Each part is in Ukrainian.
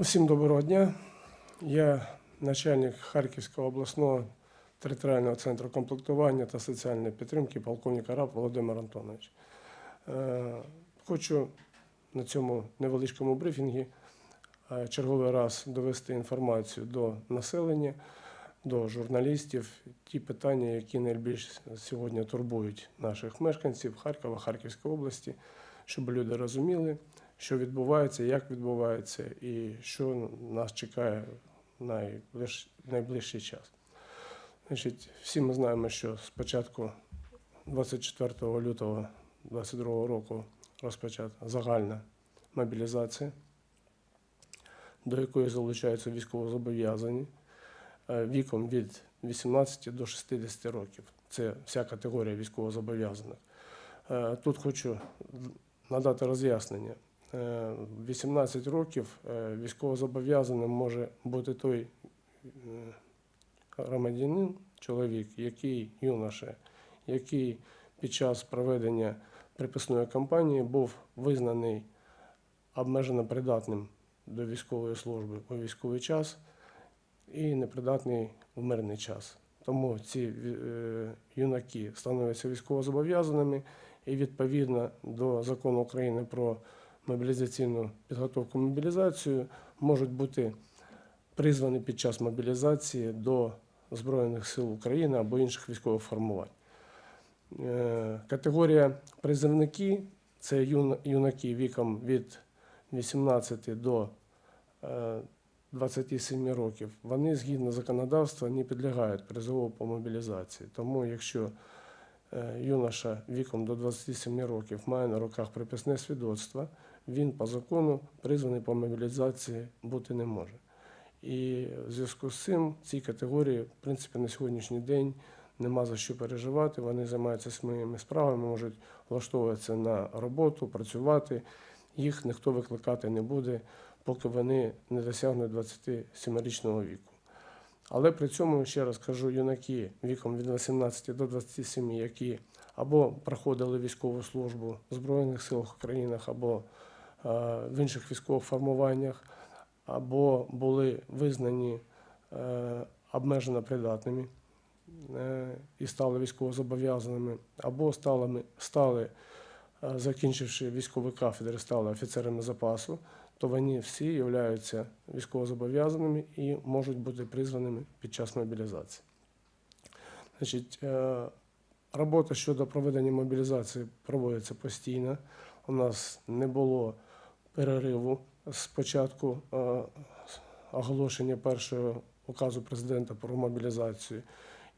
Усім доброго дня. Я начальник Харківського обласного територіального центру комплектування та соціальної підтримки полковник Араб Володимир Антонович. Е, Хочу на цьому невеличкому брифінгі е, черговий раз довести інформацію до населення, до журналістів, ті питання, які найбільш сьогодні турбують наших мешканців Харкова, Харківської області, щоб люди розуміли, що відбувається, як відбувається і що нас чекає найближ... найближчий час. Значить, всі ми знаємо, що з початку 24 лютого 2022 року розпочата загальна мобілізація, до якої залучаються військовозобов'язані е, віком від 18 до 60 років. Це вся категорія військовозобов'язаних. Е, Тут хочу надати роз'яснення. Е, 18 років е, військовозобов'язаним може бути той е, громадянин, чоловік, який юноша, який під час проведення приписної кампанії був визнаний обмежено придатним до військової служби у військовий час і непридатний в мирний час. Тому ці е, юнаки становляться військовозобов'язаними і відповідно до закону України про мобілізаційну підготовку мобілізацію можуть бути призвані під час мобілізації до Збройних сил України або інших військових формувань. Е, Категорія призовники це юнаки віком від 18 до е, 27 років. Вони згідно законодавства не підлягають призову по мобілізації. Тому якщо е, юноша віком до 27 років має на руках приписне свідоцтво, він по закону призваний по мобілізації бути не може. І в зв'язку з цим цій категорії, в принципі, на сьогоднішній день нема за що переживати. Вони займаються своїми справами, можуть влаштовуватися на роботу, працювати. Їх ніхто викликати не буде, поки вони не досягнуть 27-річного віку. Але при цьому, ще раз кажу, юнаки віком від 18 до 27, які або проходили військову службу в Збройних силах України, або в інших військових формуваннях, або були визнані е, обмежено придатними е, і стали військовозобов'язаними, або стали, стали е, закінчивши військові кафедри, стали офіцерами запасу, то вони всі являються військовозобов'язаними і можуть бути призваними під час мобілізації. Значить, е, робота щодо проведення мобілізації проводиться постійно. У нас не було перериву з початку е, оголошення першого указу президента про мобілізацію.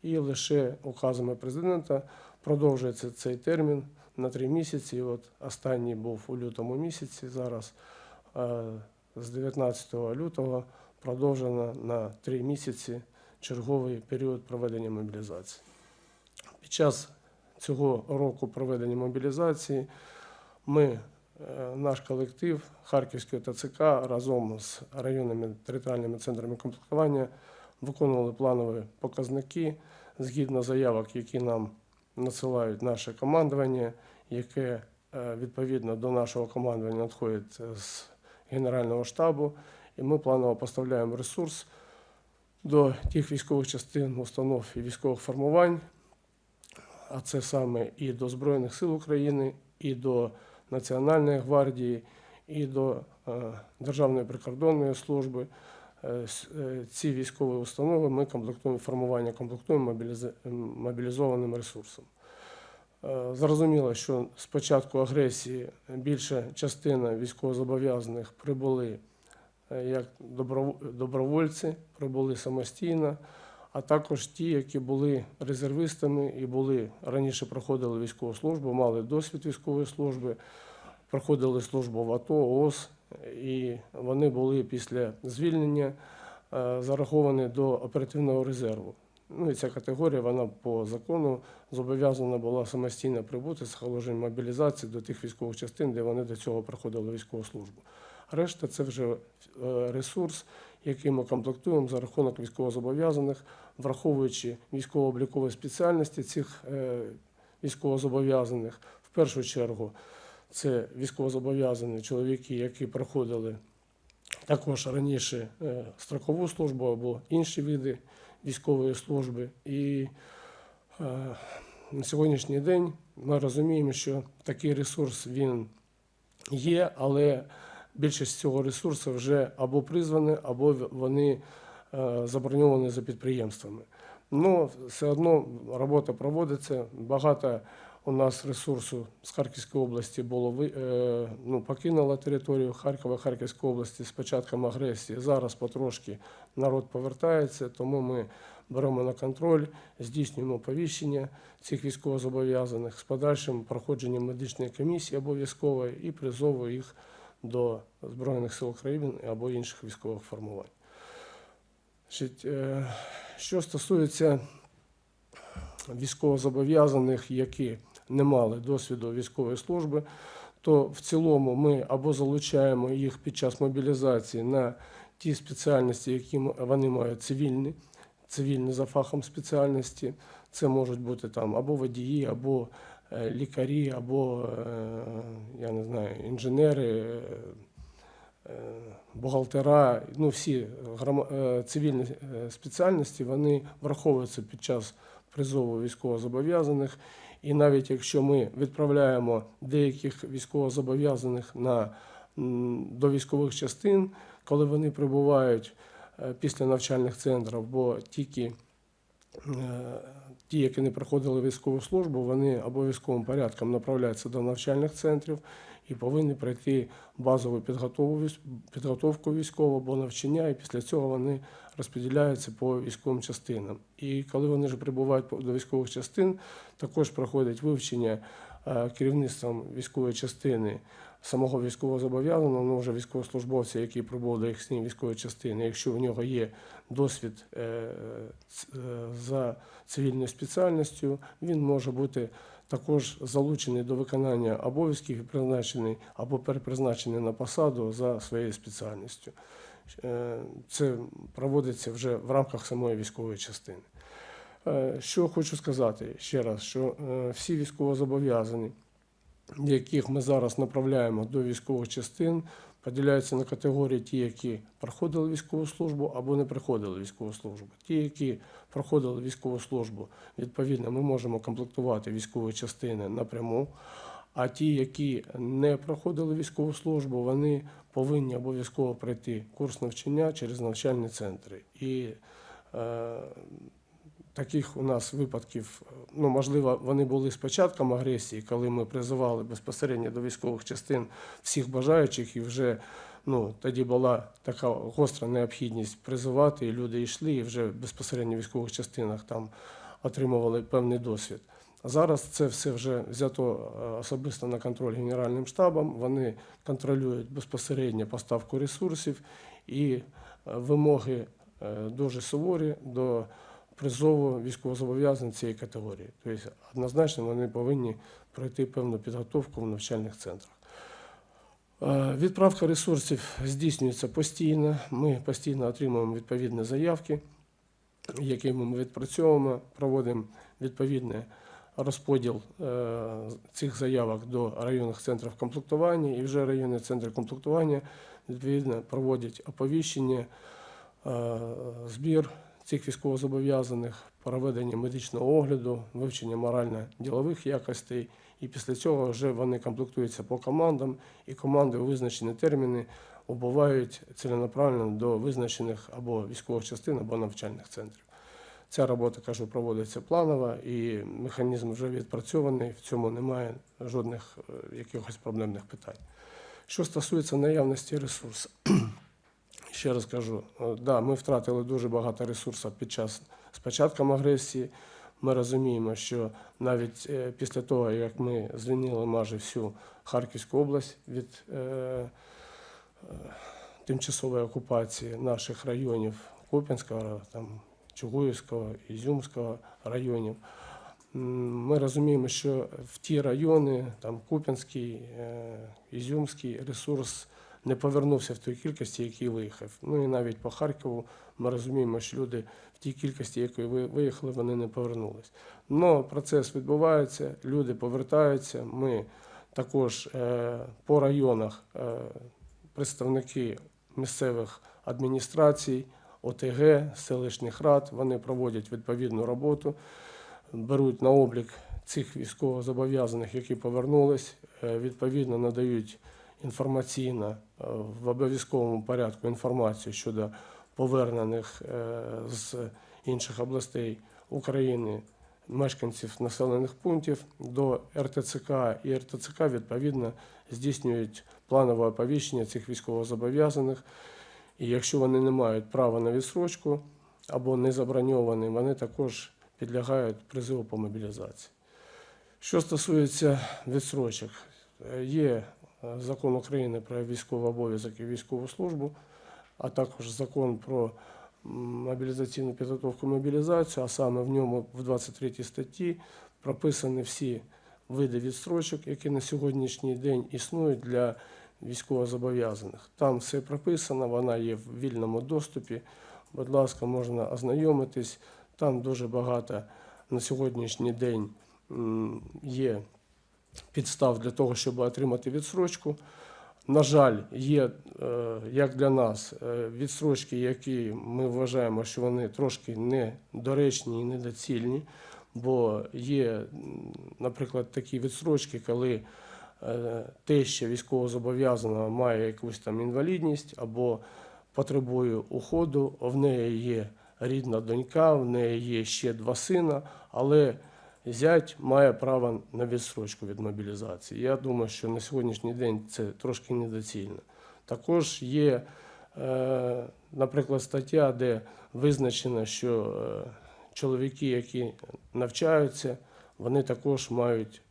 І лише указами президента продовжується цей термін на три місяці. От останній був у лютому місяці. Зараз е, з 19 лютого продовжено на три місяці черговий період проведення мобілізації. Під час цього року проведення мобілізації ми, наш колектив Харківської ТЦК разом з районними територіальними центрами комплектування виконували планові показники згідно заявок, які нам надсилають наше командування, яке е, відповідно до нашого командування надходить з Генерального штабу, і ми планово поставляємо ресурс до тих військових частин, установ і військових формувань, а це саме і до Збройних сил України, і до Національної гвардії, і до е, Державної прикордонної служби. Е, е, Ці військові установи ми комплектуємо формування, комплектуємо мобілізованим ресурсом. Зрозуміло, що з початку агресії більша частина військовозобов'язаних прибули як добровольці, прибули самостійно, а також ті, які були резервистами і були раніше проходили військову службу, мали досвід військової служби, проходили службу в АТО, ООС, і вони були після звільнення е, зараховані до оперативного резерву. Ну і ця категорія вона по закону зобов'язана була самостійно прибути з положення мобілізації до тих військових частин, де вони до цього проходили військову службу. Решта це вже е, ресурс, який ми комплектуємо за рахунок військовозобов'язаних, враховуючи військово-облікові спеціальності цих е, військовозобов'язаних. В першу чергу це військовозобов'язані чоловіки, які проходили також раніше е, строкову службу або інші види військової служби. І е, на сьогоднішній день ми розуміємо, що такий ресурс він є, але більшість цього ресурсу вже або призвані, або вони заброньовані за підприємствами. Ну, все одно робота проводиться. Багато у нас ресурсу з Харківської області було е, ну, покинуло територію Харкова, Харківської області з початком агресії. Зараз потрошки народ повертається, тому ми беремо на контроль, здійснюємо повіщення цих військовозобов'язаних з подальшим проходженням медичної комісії обов'язкової і призову їх до Збройних сил України або інших військових формувань. Е, Що стосується військовозобов'язаних, які не мали досвіду військової служби, то в цілому ми або залучаємо їх під час мобілізації на ті спеціальності, які вони мають цивільні, цивільні за фахом спеціальності. Це можуть бути там або водії, або е, лікарі, або е, я не знаю, інженери. Е, Бухгалтера, ну всі е, цивільні е, спеціальності вони враховуються під час призову військовозобов'язаних. І навіть якщо ми відправляємо деяких військовозобов'язаних на, до військових частин, коли вони прибувають після навчальних центрів, бо тільки ті, які не проходили військову службу, вони обов'язковим порядком направляються до навчальних центрів і повинні пройти базову підготовку, військову або навчання, і після цього вони розподіляються по військовим частинам. І коли вони вже прибувають до військових частин, також проходять вивчення е, керівництвом військової частини самого військовозобов'язаного, ну вже військовослужбовця, який прибув до їхньої військової частини, якщо у нього є досвід е, е, за цивільною спеціальністю, він може бути також залучений до виконання обов'язків і призначений або перепризначений на посаду за своєю спеціальністю. Е, Це проводиться вже в рамках самої військової частини. Е, Що хочу сказати ще раз, що е, всі військовозобов'язані, яких ми зараз направляємо до військових частин, поділяються на категорії ті, які проходили військову службу або не проходили військову службу. Ті, які проходили військову службу, відповідно, ми можемо комплектувати військові частини напряму. А ті, які не проходили військову службу, вони повинні обов'язково пройти курс навчання через навчальні центри. І е, таких у нас випадків, ну можливо, вони були з початком агресії, коли ми призивали безпосередньо до військових частин всіх бажаючих, і вже ну, тоді була така гостра необхідність призивати, і люди йшли, і вже безпосередньо в військових частинах там отримували певний досвід. Зараз це все вже взято е, особисто на контроль Генеральним штабом. Вони контролюють безпосередньо поставку ресурсів і е, вимоги е, дуже суворі до призову військовозобов'язаних цієї категорії. Тобто однозначно вони повинні пройти певну підготовку в навчальних центрах. Е, Відправка ресурсів здійснюється постійно. Ми постійно отримуємо відповідні заявки, які ми відпрацьовуємо, проводимо відповідний розподіл е, цих заявок до районних центрів комплектування, і вже районні центри комплектування відповідно проводять оповіщення, е, збір цих військовозобов'язаних, проведення медичного огляду, вивчення морально-ділових якостей. І після цього вже вони комплектуються по командам, і команди у визначені терміни убувають ціленаправленно до визначених або військових частин, або навчальних центрів. Ця робота, кажу, проводиться планово, і механізм вже відпрацьований, в цьому немає жодних е, якихось проблемних питань. Що стосується наявності ресурсу, ще раз кажу, е, да, ми втратили дуже багато ресурсів під час з початком агресії. Ми розуміємо, що навіть е, після того, як ми звільнили майже всю Харківську область від е, е, тимчасової окупації наших районів Куп'янського, там, Чугуївського, Ізюмського районів, ми розуміємо, що в ті райони, там Куп'янський, е, Ізюмський ресурс не повернувся в той кількості, який виїхав. Ну і навіть по Харкову ми розуміємо, що люди в тій кількості, якої ви- виїхали, вони не повернулись. Но процес відбувається, люди повертаються. Ми також е, по районах е, представники місцевих адміністрацій, ОТГ, селищних рад. Вони проводять відповідну роботу, беруть на облік цих військовозобов'язаних, які повернулись, е, відповідно надають інформаційно е, в обов'язковому порядку інформацію щодо повернених е, з інших областей України мешканців населених пунктів до РТЦК, і РТЦК відповідно здійснюють планове оповіщення цих військовозобов'язаних. І якщо вони не мають права на відсрочку або не заброньовані, вони також підлягають призиву по мобілізації. Що стосується відсрочок, е, є закон України про військовий обов'язок і військову службу, а також закон про мобілізаційну підготовку і мобілізацію, а саме в ньому в 23 статті прописані всі види відстрочок, які на сьогоднішній день існують для військовозобов'язаних. Там все прописано, вона є в вільному доступі. Будь ласка, можна ознайомитись. Там дуже багато на сьогоднішній день є підстав для того, щоб отримати відсрочку. На жаль, є е, як для нас е, відсрочки, які ми вважаємо, що вони трошки недоречні і недоцільні, бо є, наприклад, такі відсрочки, коли е, теща військовозобов'язаного має якусь там інвалідність або потребує уходу, в неї є рідна донька, в неї є ще два сина, але зять має право на відсрочку від мобілізації. Я думаю, що на сьогоднішній день це трошки недоцільно. Також є, е, наприклад, стаття, де визначено, що е, чоловіки, які навчаються, вони також мають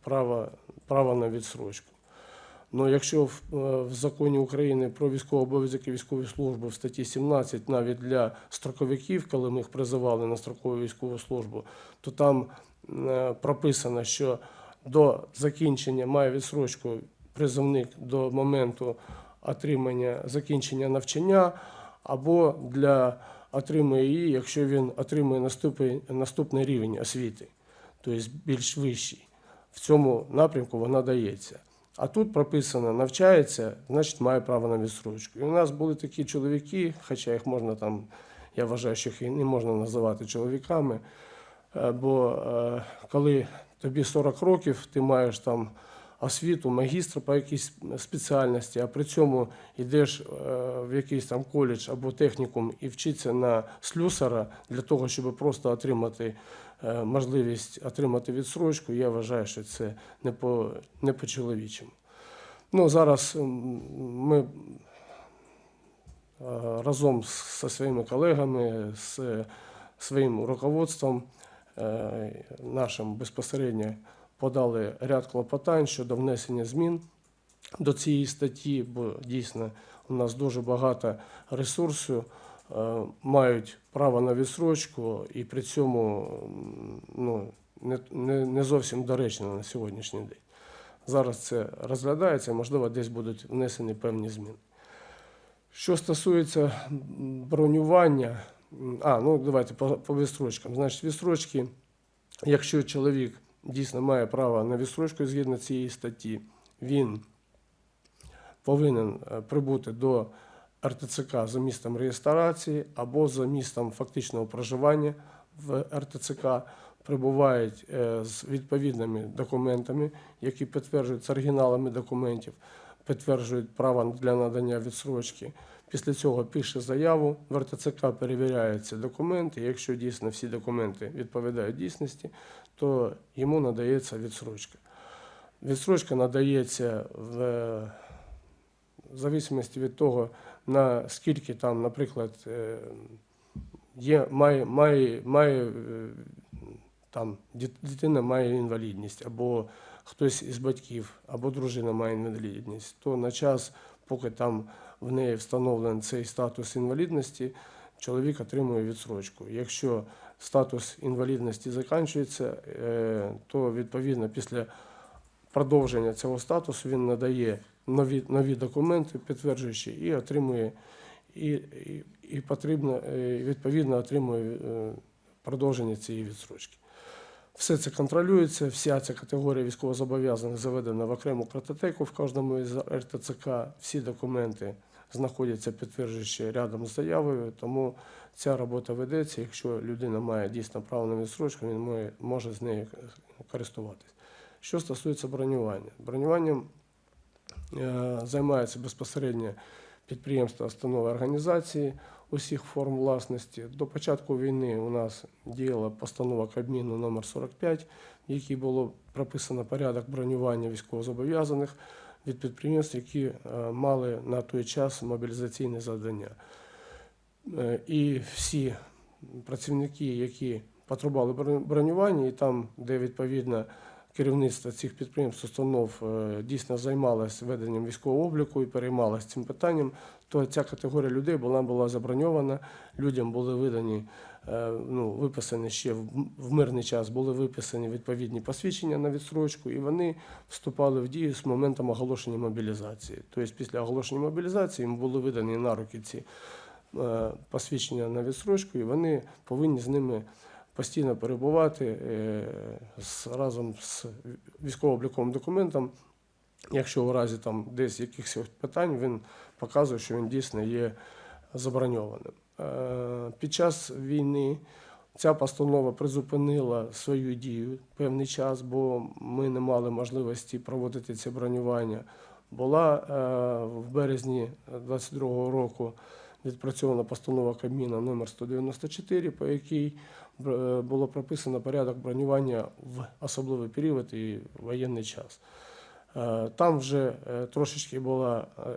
право, право на відсрочку. Ну, якщо в, е, в законі України про військовий обов'язок і військову службу в статті 17 навіть для строковиків, коли ми їх призивали на строкову військову службу, то там е, прописано, що до закінчення має відсрочку призовник до моменту отримання закінчення навчання або для отримує її, якщо він отримує наступний, наступний рівень освіти, тобто більш вищий. В цьому напрямку вона дається. А тут прописано навчається, значить має право на відсрочку. І у нас були такі чоловіки, хоча їх можна там, я вважаю, що їх не можна називати чоловіками. е, Бо е, коли тобі 40 років, ти маєш там освіту, магістра по якійсь спеціальності, а при цьому йдеш е, в якийсь там коледж або технікум і вчиться на слюсара для того, щоб просто отримати можливість отримати відсрочку, я вважаю, що це не по, не по-чоловічому. Ну, зараз ми е, разом зі своїми колегами, з своїм руководством е, нашим безпосередньо подали ряд клопотань щодо внесення змін до цієї статті, бо дійсно у нас дуже багато ресурсу е, мають право на відсрочку і при цьому ну, не, не, не зовсім доречно на сьогоднішній день. Зараз це розглядається, можливо, десь будуть внесені певні зміни. Що стосується бронювання, а, ну давайте по, по відстрочкам. Значить, відстрочки, якщо чоловік дійсно має право на відстрочку згідно цієї статті, він повинен е, прибути до РТЦК за містом реєстрації або за містом фактичного проживання в РТЦК, прибувають е, з відповідними документами, які підтверджують з оригіналами документів, підтверджують право для надання відсрочки. Після цього пише заяву, в РТЦК перевіряються документи. Якщо дійсно всі документи відповідають дійсності, то йому надається відсрочка. Відсрочка надається в, в зависимості від того, наскільки там, наприклад, е, є, має, має, має е, там дитина має інвалідність, або хтось із батьків, або дружина має інвалідність, то на час, поки там в неї встановлений цей статус інвалідності, чоловік отримує відсрочку. Якщо статус інвалідності закінчується, е, то відповідно після продовження цього статусу він надає нові, нові документи, підтверджуючи, і отримує і, і, і потрібно е, відповідно отримує е, продовження цієї відсрочки. Все це контролюється, вся ця категорія військовозобов'язаних заведена в окрему картотеку в кожному із РТЦК. Всі документи знаходяться підтверджуючи рядом з заявою. Тому ця робота ведеться. Якщо людина має дійсно право на відсрочку, він може з нею користуватись. Що стосується бронювання, бронюванням е, займається безпосередньо підприємства, установи організації усіх форм власності. До початку війни у нас діяла постанова Кабміну номер 45, в якій було прописано порядок бронювання військовозобов'язаних від підприємств, які е, мали на той час мобілізаційне завдання. Е, І всі працівники, які потребували броню- бронювання, і там, де відповідно керівництво цих підприємств, установ е, дійсно займалось веденням військового обліку і переймалось цим питанням, то ця категорія людей була, була заброньована. Людям були видані, е, ну, виписані ще в мирний час, були виписані відповідні посвідчення на відстрочку, і вони вступали в дію з моментом оголошення мобілізації. Тобто після оголошення мобілізації їм були видані на руки ці е, посвідчення на відстрочку, і вони повинні з ними постійно перебувати е, разом з військово-обліковим документом. Якщо у разі там десь якихось питань, він показує, що він дійсно є заброньованим. Е, Під час війни ця постанова призупинила свою дію певний час, бо ми не мали можливості проводити це бронювання. Була е, в березні 22-го року відпрацьована постанова Кабміна номер 194, по якій було прописано порядок бронювання в особливий період і воєнний час. Е, Там вже е, трошечки був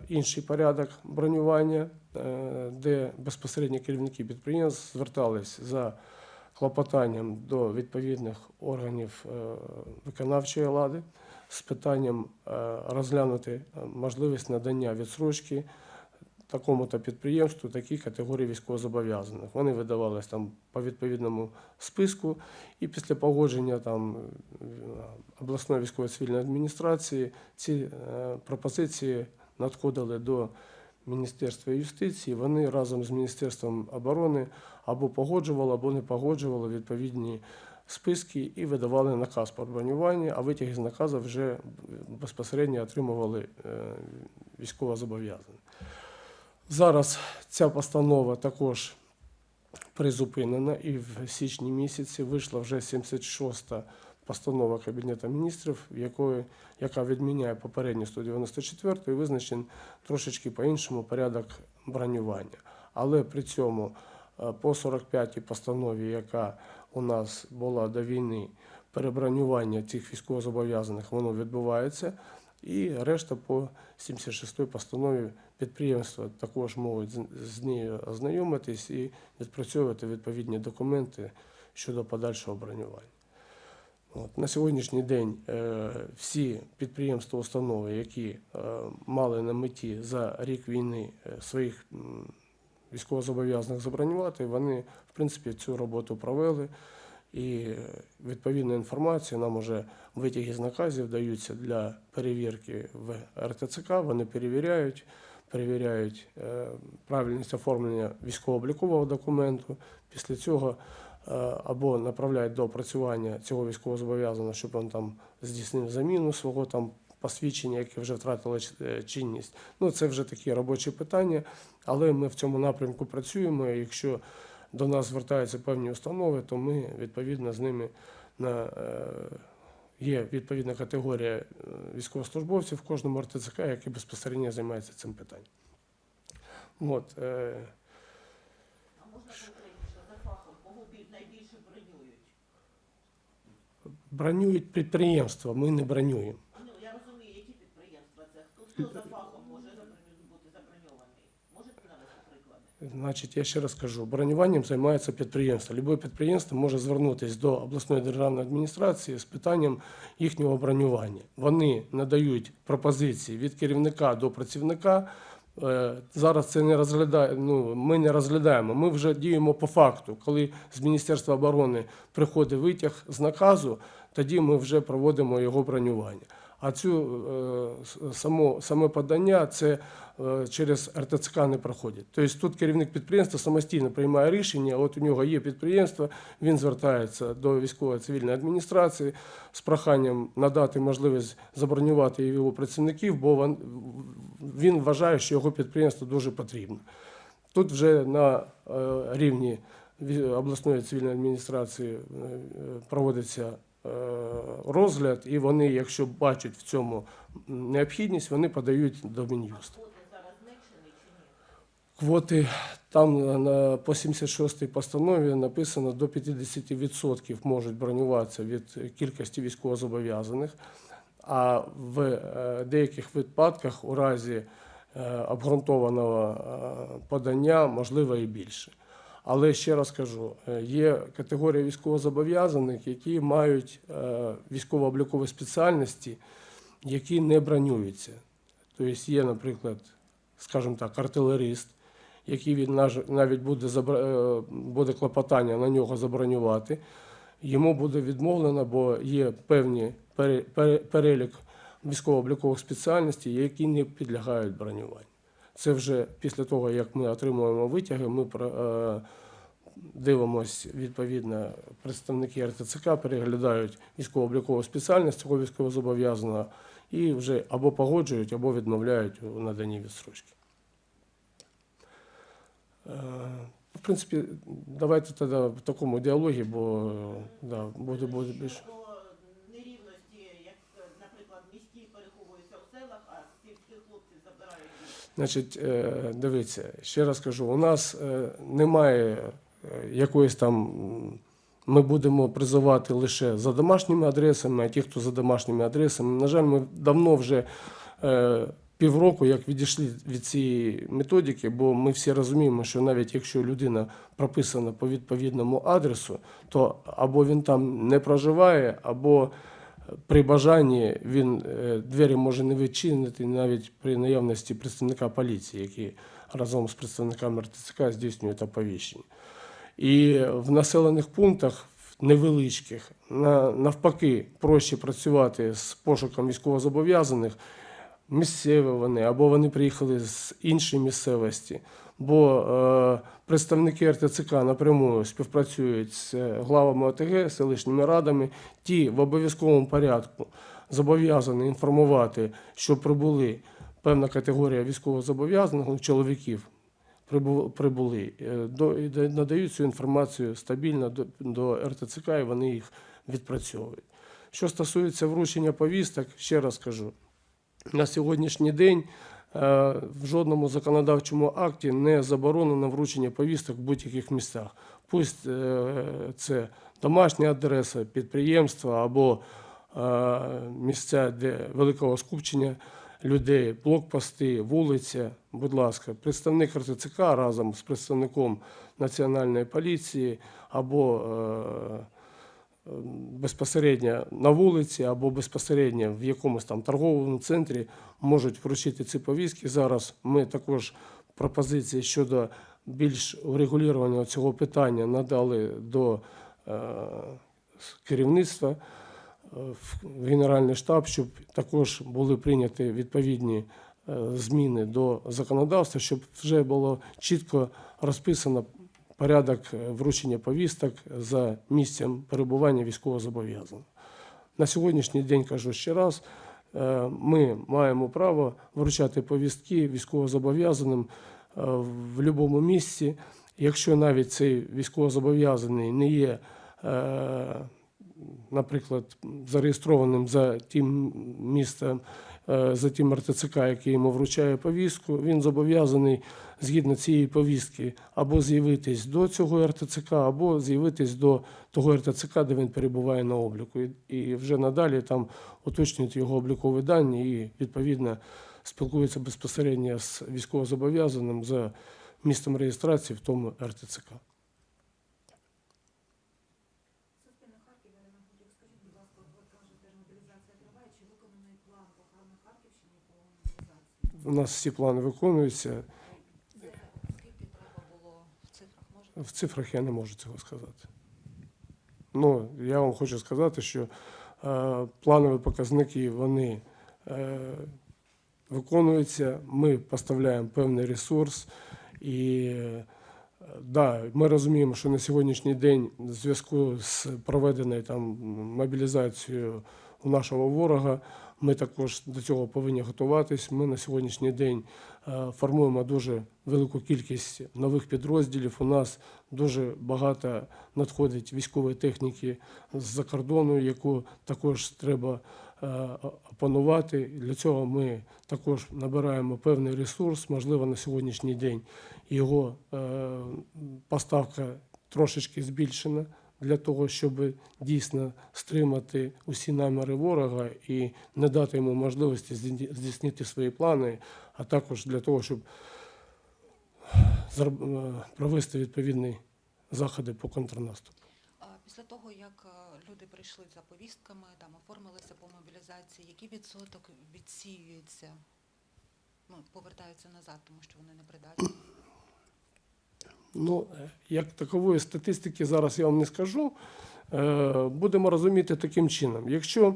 інший порядок бронювання, е, де безпосередньо керівники підприємств звертались за клопотанням до відповідних органів е, виконавчої влади з питанням е, розглянути е, можливість надання відсрочки такому-то підприємству, такій категорії військовозобов'язаних. Вони видавались там по відповідному списку, і після погодження там е, обласної військової цивільної адміністрації ці е, пропозиції надходили до Міністерства юстиції. Вони разом з Міністерством оборони або погоджували, або не погоджували відповідні списки і видавали наказ про бронювання, а витяги з наказу вже безпосередньо отримували е, військовозобов'язані. Зараз ця постанова також призупинена, і в січні місяці вийшла вже 76-та постанова Кабінету міністрів, якої, яка відміняє попередню 194 і визначен трошечки по-іншому порядок бронювання. Але при цьому е, по 45-й постанові, яка у нас була до війни, перебронювання цих військовозобов'язаних воно відбувається. І решта по 76-й постанові підприємства також можуть з- нею ознайомитись і відпрацьовувати відповідні документи щодо подальшого бронювання. От. На сьогоднішній день е, всі підприємства, установи, які е, мали на меті за рік війни е, своїх військовозобов'язаних забронювати, вони в принципі цю роботу провели. І е, відповідна інформація нам уже витяги з наказів даються для перевірки в РТЦК. Вони перевіряють, перевіряють е, правильність оформлення військово-облікового документу. Після цього е, або направляють до опрацювання цього військовозобов'язаного, щоб він там здійснив заміну свого там посвідчення, яке вже втратило е, чинність. Ну це вже такі робочі питання, але ми в цьому напрямку працюємо. Якщо до нас звертаються певні установи, то ми відповідно з ними на є відповідна категорія е, військовослужбовців в кожному РТЦК, який безпосередньо займається цим питанням. От, е, А можна конкретніше за фахом, кого найбільше бронюють? бронюють підприємства, ми не бронюємо. Ну, я розумію, які підприємства це. Хто, хто за фахом може заброню- бути заброньований? Можете навести приклади? Значить, я ще раз кажу, бронюванням займається підприємство. Любе підприємство може звернутися до обласної державної адміністрації з питанням їхнього бронювання. Вони надають пропозиції від керівника до працівника. Е, Зараз це не розглядає. Ну ми не розглядаємо. Ми вже діємо по факту. Коли з Міністерства оборони приходить витяг з наказу, тоді ми вже проводимо його бронювання. А цю е, само, саме подання це е, через РТЦК не проходить. Тобто тут керівник підприємства самостійно приймає рішення. От у нього є підприємство, він звертається до військової цивільної адміністрації з проханням надати можливість забронювати його працівників, бо він, вважає, що його підприємство дуже потрібно. Тут вже на е, рівні обласної цивільної адміністрації проводиться розгляд, і вони, якщо бачать в цьому необхідність, вони подають до Мін'юсту. Квоти там на- на по 76-й постанові написано до 50% можуть бронюватися від кількості військовозобов'язаних, а в е, деяких випадках у разі е, обґрунтованого е, подання можливо і більше. Але ще раз кажу, е, є категорія військовозобов'язаних, які мають е, військово-облікові спеціальності, які не бронюються. Тобто є, наприклад, скажімо так, артилерист, який він навіть буде, е, буде клопотання на нього забронювати, йому буде відмовлено, бо є певні пере- пере- перелік військово-облікових спеціальностей, які не підлягають бронюванню. Це вже після того, як ми отримуємо витяги, ми е, дивимося, відповідно, представники РТЦК переглядають військово-облікову спеціальність цього військовозобов'язаного і вже або погоджують, або відмовляють у наданні відстрочки. Е, В принципі, давайте тоді в такому діалогі, бо да, буде, буде більше. Щодо нерівності, як, е, наприклад, міські переховуються в селах, а сільських хлопців забирають. Значить, е, дивіться, ще раз кажу, у нас е, немає е, якоїсь там. Ми будемо призивати лише за домашніми адресами, а ті, хто за домашніми адресами, на жаль, ми давно вже півроку як відійшли від цієї методики, бо ми всі розуміємо, що навіть якщо людина прописана по відповідному адресу, то або він там не проживає, або при бажанні він е, двері може не відчинити навіть при наявності представника поліції, який разом з представниками РТЦК здійснюють оповіщення. І в населених пунктах невеличких навпаки проще працювати з пошуком військовозобов'язаних. Місцеві вони або вони приїхали з іншої місцевості, бо е, представники РТЦК напряму співпрацюють з главами ОТГ, селищними радами. Ті в обов'язковому порядку зобов'язані інформувати, що прибули певна категорія військовозобов'язаних чоловіків. Прибули е, надають цю інформацію стабільно до, РТЦК, і вони їх відпрацьовують. Що стосується вручення повісток, ще раз кажу, на сьогоднішній день в жодному законодавчому акті не заборонено вручення повісток в будь-яких місцях. Пусть е, це домашня адреса, підприємства або е, місця, де великого скупчення людей, блокпости, вулиця. Будь ласка, представник РТЦК разом з представником Національної поліції або е, безпосередньо на вулиці або безпосередньо в якомусь там торговому центрі можуть вручити ці повістки. Зараз ми також пропозиції щодо більш урегулювання цього питання надали до е, керівництва е, в Генеральний штаб, щоб також були прийняті відповідні е, зміни до законодавства, щоб вже було чітко розписано порядок е, вручення повісток за місцем перебування військовозобов'язаного. На сьогоднішній день кажу ще раз, е, ми маємо право вручати повістки військовозобов'язаним е, в будь-якому місці. Якщо навіть цей військовозобов'язаний не є, наприклад, зареєстрованим за тим містом, е, за тим РТЦК, який йому вручає повістку, він зобов'язаний згідно цієї повістки або з'явитись до цього РТЦК, або з'явитись до того РТЦК, де він перебуває на обліку. І, вже надалі там уточнюють його облікові дані і відповідно спілкуються безпосередньо з військовозобов'язаним за місцем реєстрації в тому РТЦК. Суспільне Харків, Ірина Гудик, скажіть, будь ласка, от ви кажете, мобілізація триває, чи виконаний план по на Харківщині по мобілізації? У нас всі плани виконуються. В цифрах? В цифрах я не можу цього сказати. Ну, я вам хочу сказати, що е, планові показники вони е, виконується. Ми поставляємо певний ресурс. І е, да, ми розуміємо, що на сьогоднішній день в зв'язку з проведеною там мобілізацією у нашого ворога. Ми також до цього повинні готуватись. Ми на сьогоднішній день е, формуємо дуже велику кількість нових підрозділів. У нас дуже багато надходить військової техніки з-за кордону, яку також треба е, опанувати. Для цього ми також набираємо певний ресурс. Можливо, на сьогоднішній день його е, поставка трошечки збільшена для того, щоб дійсно стримати усі наміри ворога і не дати йому можливості здійснити свої плани, а також для того, щоб е, провести відповідні заходи по контрнаступу. Після того, як е, люди прийшли за повістками, там оформилися по мобілізації, який відсоток відсіюється, ну, повертаються назад, тому що вони не придатні? Ну, як такової статистики зараз я вам не скажу. Е, Будемо розуміти таким чином. Якщо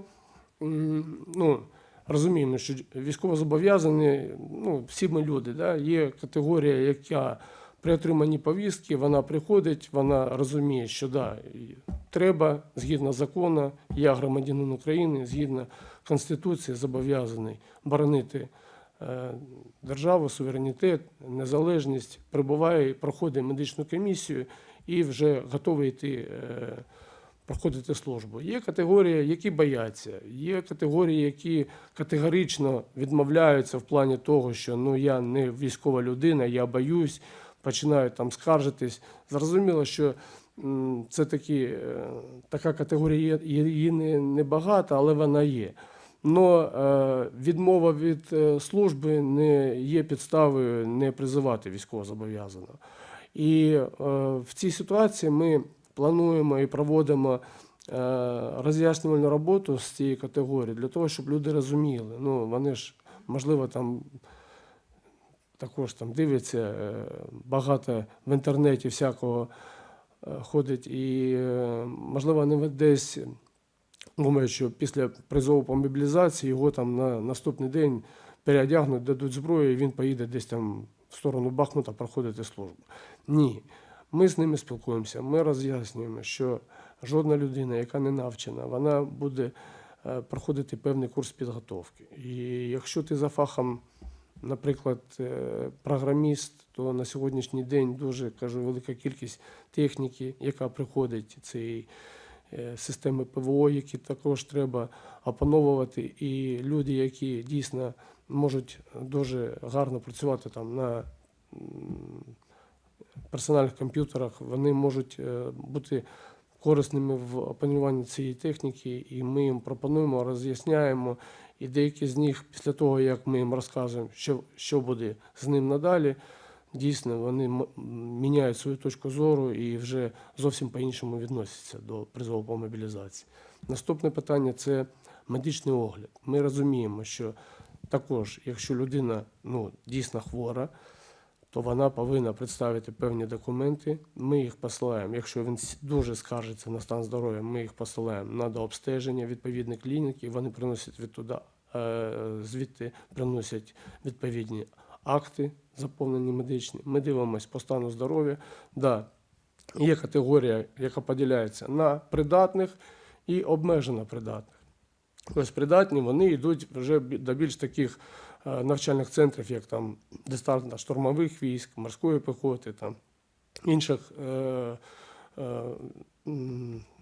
ну, розуміємо, що військовозобов'язані, ну, всі ми люди, да, є категорія, яка при отриманні повістки, вона приходить, вона розуміє, що да, треба, згідно закону, я громадянин України, згідно Конституції, зобов'язаний боронити державу, суверенітет, незалежність, прибуває, проходить медичну комісію і вже готовий йти е, проходити службу. Є категорії, які бояться, є категорії, які категорично відмовляються в плані того, що ну я не військова людина, я боюсь, починають там скаржитись. Зрозуміло, що це такі, е, така категорія її не, не але вона є. Но е, відмова від е, служби не є підставою не призивати військовозобов'язаного. І е, в цій ситуації ми плануємо і проводимо е, роз'яснювальну роботу з цієї категорії для того, щоб люди розуміли. Ну, вони ж, можливо, там також там дивляться багато в інтернеті всякого ходить, і, можливо, вони десь думають, що після призову по мобілізації його там на наступний день переодягнуть, дадуть зброю, і він поїде десь там в сторону Бахмута проходити службу. Ні. Ми з ними спілкуємося, ми роз'яснюємо, що жодна людина, яка не навчена, вона буде е, проходити певний курс підготовки. І якщо ти за фахом, наприклад, е, програміст, то на сьогоднішній день дуже кажу, велика кількість техніки, яка приходить е, системи ПВО, які також треба опановувати. І люди, які дійсно можуть дуже гарно працювати там на персональних комп'ютерах, вони можуть е, бути корисними в опануванні цієї техніки, і ми їм пропонуємо, роз'ясняємо. І деякі з них, після того, як ми їм розказуємо, що, що буде з ним надалі, дійсно вони міняють свою точку зору і вже зовсім по-іншому відносяться до призову по мобілізації. Наступне питання це медичний огляд. Ми розуміємо, що також, якщо людина ну, дійсно хвора, то вона повинна представити певні документи. Ми їх посилаємо. Якщо він дуже скаржиться на стан здоров'я, ми їх посилаємо на дообстеження відповідних клінік, і вони приносять відтуда, е, звідти приносять відповідні акти, заповнені медичні. Ми дивимося по стану здоров'я. Да, є категорія, яка поділяється на придатних і обмежено придатних. Ось придатні вони йдуть вже до більш таких е, навчальних центрів, як там десантно штурмових військ, морської піхоти, там інших е, е,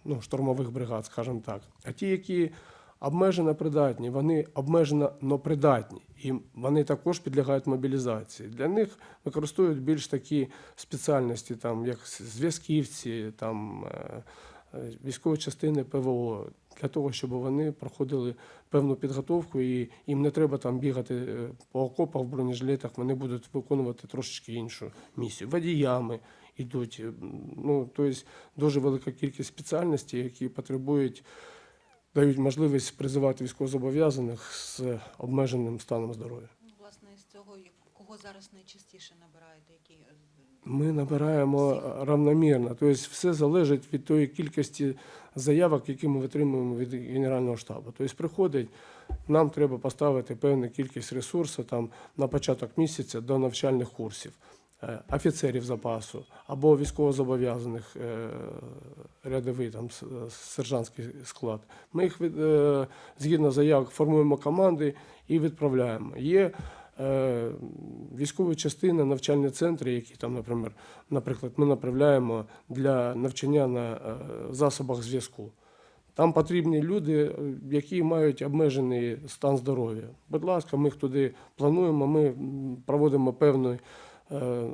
ну, штурмових бригад, скажімо так. А ті, які обмежено придатні, вони обмежено но придатні, і вони також підлягають мобілізації. Для них використовують більш такі спеціальності, там, як зв'язківці, там, е, е, військові частини ПВО, для того, щоб вони проходили певну підготовку, і їм не треба там бігати е, по окопах в бронежилетах, вони будуть виконувати трошечки іншу місію. Водіями йдуть. Ну, тобто дуже велика кількість спеціальностей, які потребують, дають можливість призивати військовозобов'язаних з обмеженим станом здоров'я. Ну, власне, з цього, кого зараз найчастіше набираєте, які е, Ми набираємо равномірно. Тобто все залежить від тої кількості заявок, які ми отримуємо від Генерального штабу. Тобто приходить, нам треба поставити певну кількість ресурсу там, на початок місяця до навчальних курсів. Е, Офіцерів запасу або військовозобов'язаних е, рядовий там сержантський склад. Ми їх е, згідно заявок формуємо команди і відправляємо. Є військові частини, навчальні центри, які там, наприклад, наприклад, ми направляємо для навчання на засобах зв'язку. Там потрібні люди, які мають обмежений стан здоров'я. Будь ласка, ми їх туди плануємо. Ми проводимо певну, е,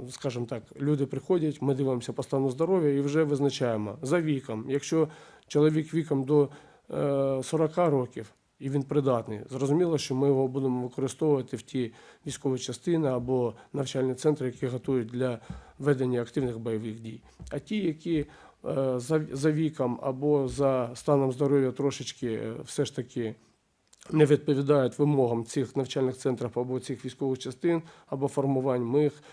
скажімо так, люди приходять, ми дивимося по стану здоров'я і вже визначаємо за віком. Якщо чоловік віком до е, 40 років і він придатний, зрозуміло, що ми його будемо використовувати в ті військові частини або навчальні центри, які готують для ведення активних бойових дій. А ті, які е, за, віком або за станом здоров'я трошечки е, все ж таки не відповідають вимогам цих навчальних центрів або цих військових частин або формувань, ми їх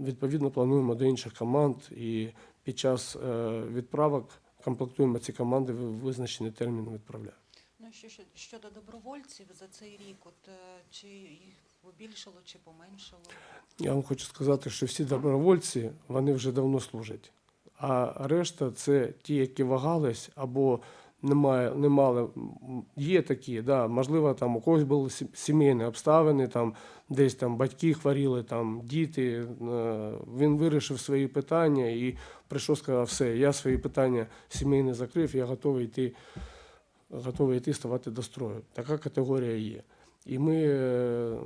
відповідно плануємо до інших команд і під час е, відправок комплектуємо ці команди в визначений термін відправляємо. Ну що що- щодо добровольців за цей рік, от е, чи їх побільшало, чи поменшало? Я вам хочу сказати, що всі добровольці вони вже давно служать. А решта це ті, які вагались або немає, не мали. Є такі, да, можливо, там у когось були сімейні обставини, там десь там батьки хворіли, там діти. е, Він вирішив свої питання і прийшов, сказав, все, я свої питання сімейні закрив, я готовий йти, готовий йти ставати до строю. Така категорія є. І ми е,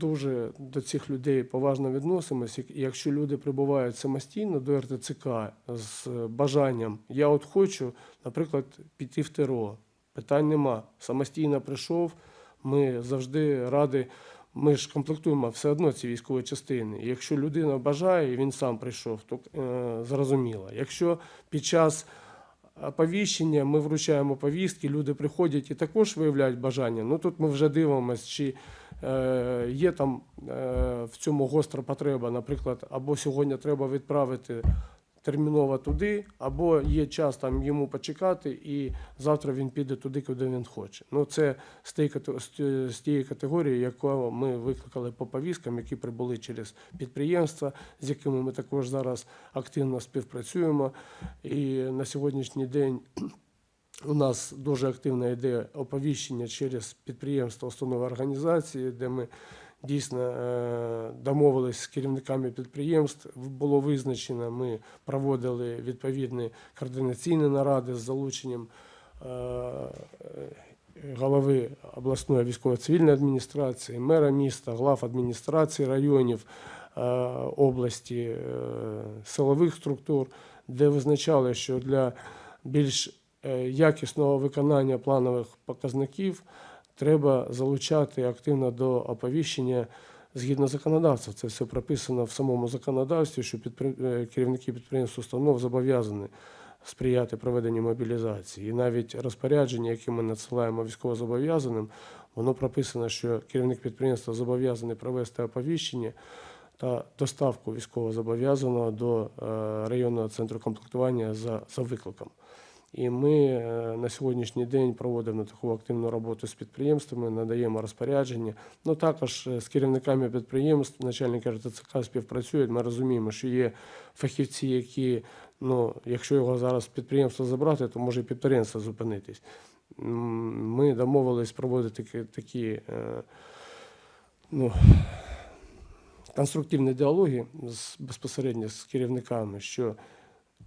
дуже до цих людей поважно відносимося. Якщо люди прибувають самостійно до РТЦК з бажанням, я от хочу, наприклад, піти в ТРО, питань нема. Самостійно прийшов, ми завжди раді. Ми ж комплектуємо все одно ці військові частини. Якщо людина бажає, і він сам прийшов, то е, зрозуміло. Якщо під час оповіщення, ми вручаємо повістки, люди приходять і також виявляють бажання. Ну тут ми вже дивимося, чи е, є там е, в цьому гостра потреба, наприклад, або сьогодні треба відправити терміново туди, або є час там йому почекати, і завтра він піде туди, куди він хоче. Ну це з тієї, категорії, яку ми викликали по повісткам, які прибули через підприємства, з якими ми також зараз активно співпрацюємо. І на сьогоднішній день у нас дуже активно йде оповіщення через підприємства, установи організації, де ми дійсно е, домовились з керівниками підприємств. Було визначено, ми проводили відповідні координаційні наради з залученням е, е, голови обласної військово-цивільної адміністрації, мера міста, глав адміністрації районів області, силових структур, де визначали, що для більш якісного виконання планових показників треба залучати активно до оповіщення згідно законодавства. Це все прописано в самому законодавстві, що підпри- е, керівники підприємств установ зобов'язані сприяти проведенню мобілізації. І навіть розпорядження, яке ми надсилаємо військовозобов'язаним, воно прописано, що керівник підприємства зобов'язаний провести оповіщення та доставку військовозобов'язаного до е, районного центру комплектування за, за викликом. І ми е, на сьогоднішній день проводимо таку активну роботу з підприємствами, надаємо розпорядження. Ну також з керівниками підприємств, начальники РТЦК співпрацюють. Ми розуміємо, що є фахівці, які, ну, якщо його зараз з підприємства забрати, то може і підприємство зупинитись. Ми домовились проводити такі, е, ну, конструктивні діалоги безпосередньо з керівниками, що